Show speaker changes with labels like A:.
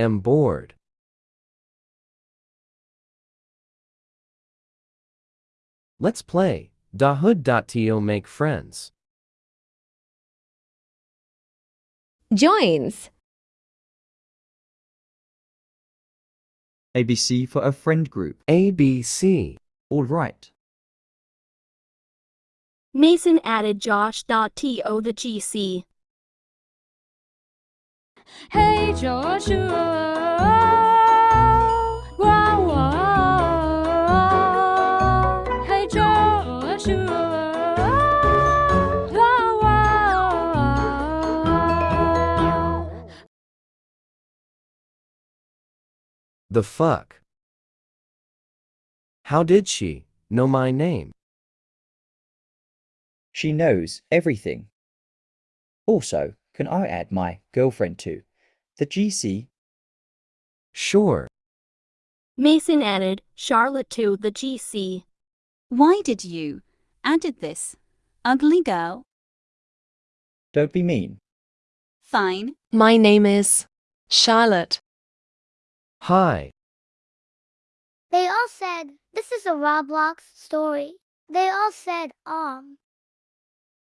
A: am bored. Let's play. Da Hood.to make friends.
B: Joins.
C: ABC for a friend group.
A: ABC.
C: All right.
D: Mason added Josh.to the GC.
E: Hey
A: The fuck? How did she know my name?
F: She knows everything. Also, can I add my girlfriend to the GC?
A: Sure.
D: Mason added Charlotte to the GC.
G: Why did you added this? Ugly girl.
F: Don't be mean.
G: Fine.
B: My name is Charlotte.
A: Hi.
H: They all said, this is a Roblox story. They all said, um.